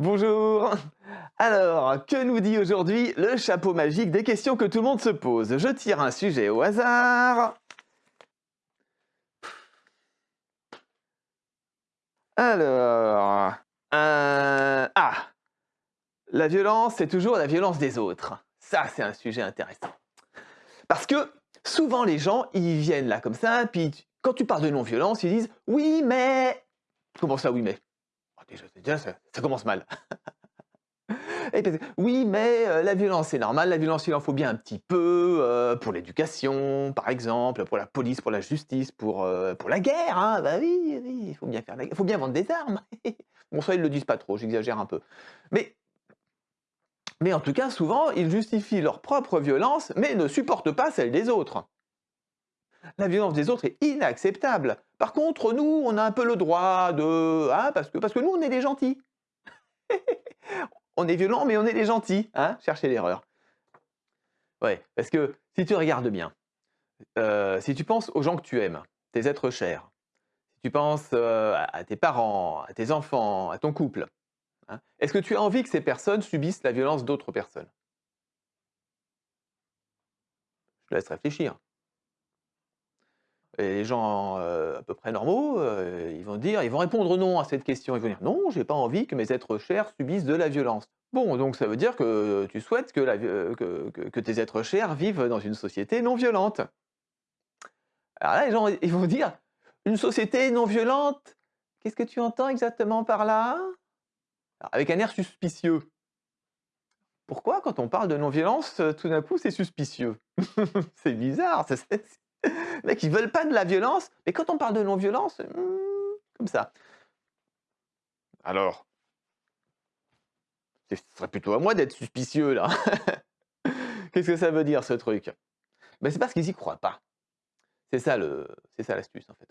Bonjour Alors, que nous dit aujourd'hui le chapeau magique des questions que tout le monde se pose? Je tire un sujet au hasard. Alors... euh, ah La violence, c'est toujours la violence des autres. Ça, c'est un sujet intéressant. Parce que souvent, les gens, ils viennent là comme ça, puis quand tu parles de non-violence, ils disent « Oui, mais... » Comment ça, oui, mais Déjà, ça, commence mal. Oui, mais euh, la violence, c'est normal. La violence, il en faut bien un petit peu euh, pour l'éducation, par exemple, pour la police, pour la justice, pour, euh, pour la guerre. Hein. Bah oui, oui, il faut bien faire. Il faut bien vendre des armes. bon, ça, ils le disent pas trop, j'exagère un peu. Mais, mais en tout cas, souvent, ils justifient leur propre violence, mais ne supportent pas celle des autres. La violence des autres est inacceptable. Par contre, nous, on a un peu le droit de... hein, parce, que, nous, on est des gentils. on est violent, mais on est des gentils. Hein Cherchez l'erreur. Ouais, parce que si tu regardes bien, euh, si tu penses aux gens que tu aimes, tes êtres chers, si tu penses euh, à à tes parents, à tes enfants, à ton couple, hein, est-ce que tu as envie que ces personnes subissent la violence d'autres personnes? Je te laisse réfléchir. Et les gens euh, à peu près normaux, euh, ils vont dire, ils vont répondre non à cette question. Ils vont dire non, j'ai pas envie que mes êtres chers subissent de la violence. Bon, donc ça veut dire que tu souhaites que, euh, tes êtres chers vivent dans une société non violente. Alors là, les gens ils vont dire une société non violente. Qu'est-ce que tu entends exactement par là? Avec un air suspicieux. Pourquoi, quand on parle de non-violence, tout d'un coup, c'est suspicieux? C'est bizarre. mecs, ils veulent pas de la violence, mais quand on parle de non-violence, hmm, comme ça. Alors, ce serait plutôt à moi d'être suspicieux, là. Qu'est-ce que ça veut dire, ce truc? Ben, C'est parce qu'ils y croient pas. C'est ça l'astuce, en fait.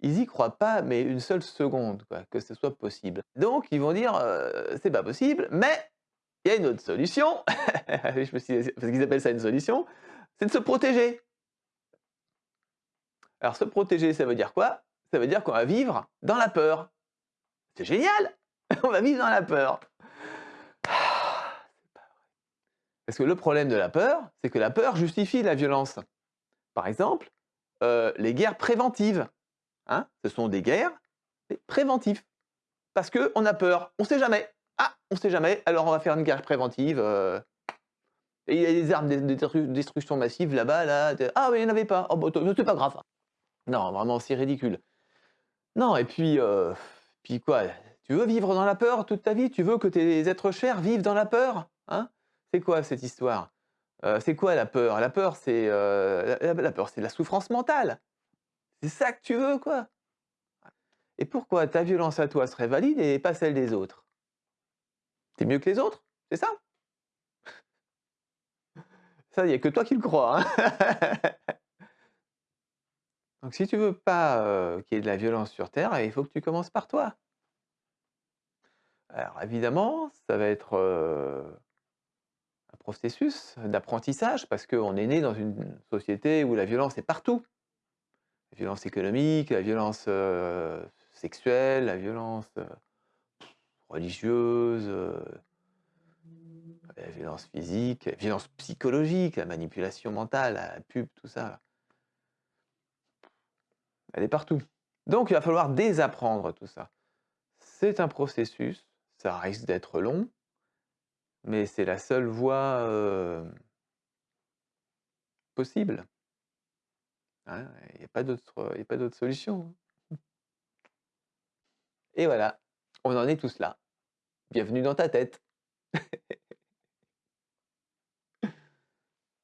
Ils y croient pas, mais une seule seconde, quoi, que ce soit possible. Donc, ils vont dire, euh, c'est pas possible, mais il y a une autre solution. Parce qu'ils appellent ça une solution, c'est de se protéger. Alors, se protéger, ça veut dire quoi? Ça veut dire qu'on va vivre dans la peur. C'est génial On va vivre dans la peur. Ah. Parce que le problème de la peur, c'est que la peur justifie la violence. Par exemple, euh, les guerres préventives. Hein Ce sont des guerres préventives. Parce qu'on a peur. On ne sait jamais. Ah, on ne sait jamais, alors on va faire une guerre préventive. euh. Et il y a des armes de de destru- destruction massive là-bas, là. Ah, mais il n'y en avait pas. Oh, bah, c'est pas grave. Non, vraiment, c'est ridicule. Non, et puis, euh, puis quoi Tu veux vivre dans la peur toute ta vie? Tu veux que tes êtres chers vivent dans la peur hein? C'est quoi cette histoire? Euh, C'est quoi la peur? La peur, c'est euh, la, peur, c'est la souffrance mentale. C'est ça que tu veux, quoi? Et pourquoi ta violence à toi serait valide et pas celle des autres? T'es mieux que les autres C'est ça? Ça, il n'y a que toi qui le crois. hein? Donc si tu veux pas qu'il y ait de la violence sur Terre, il faut que tu commences par toi. Alors évidemment, ça va être un processus d'apprentissage parce qu'on est né dans une société où la violence est partout. La violence économique, la violence sexuelle, la violence religieuse, la violence physique, la violence psychologique, la manipulation mentale, la pub, tout ça. Elle est partout. Donc il va falloir désapprendre tout ça. C'est un processus, ça risque d'être long, mais c'est la seule voie euh, possible. Hein, Il n'y a pas d'autre solution. Et voilà, on en est tous là. Bienvenue dans ta tête.